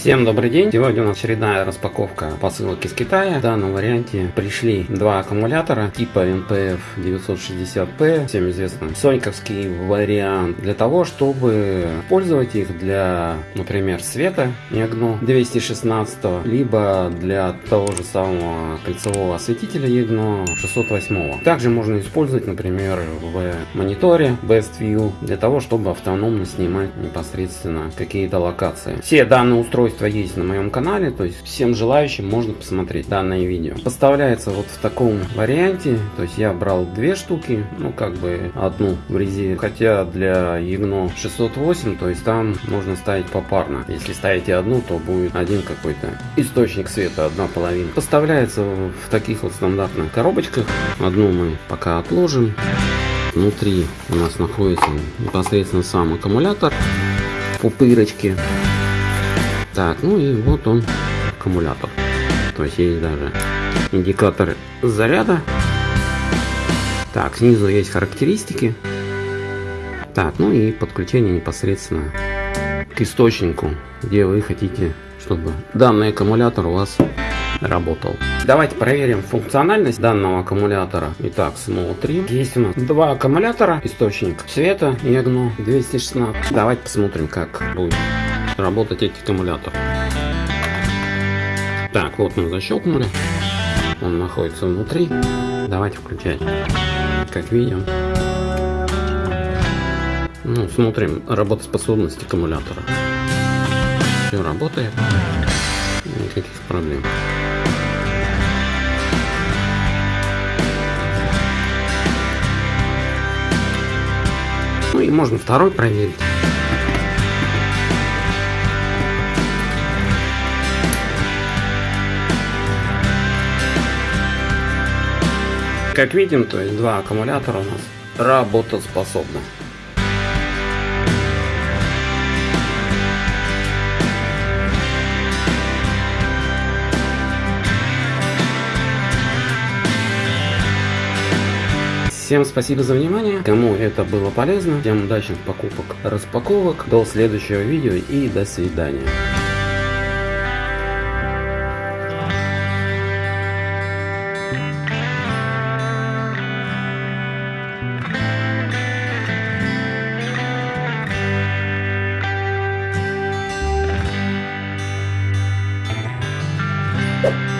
Всем добрый день! Сегодня у нас очередная распаковка посылок из Китая. В данном варианте пришли два аккумулятора типа NPF 960P, всем известный соньковский вариант, для того, чтобы использовать их для, например, света EGNO 216, либо для того же самого кольцевого осветителя EGNO 608. Также можно использовать, например, в мониторе Best View, для того, чтобы автономно снимать непосредственно какие-то локации. Все данные устройства есть на моем канале, то есть всем желающим можно посмотреть данное видео. Поставляется вот в таком варианте, то есть я брал две штуки, ну как бы одну в резине, хотя для EGNO 608, то есть там можно ставить попарно. Если ставите одну, то будет один какой-то источник света, одна половина. Поставляется в таких вот стандартных коробочках. Одну мы пока отложим. Внутри у нас находится непосредственно сам аккумулятор пупырочки. Так, ну и вот он аккумулятор. То есть есть даже индикатор заряда. Так, снизу есть характеристики. Так, ну и подключение непосредственно к источнику, где вы хотите, чтобы данный аккумулятор у вас работал. Давайте проверим функциональность данного аккумулятора. Итак, Small 3. Есть у нас два аккумулятора, источник света и EGNO 216. Давайте посмотрим, как будет работать эти аккумуляторы. Так, вот мы защелкнули. Он находится внутри. Давайте включать. Как видим. Ну, смотрим работоспособность аккумулятора. Все работает. Никаких проблем. Ну и можно второй проверить. Как видим, то есть два аккумулятора у нас работоспособны. Всем спасибо за внимание. Кому это было полезно, всем удачных покупок, распаковок. До следующего видео и до свидания. you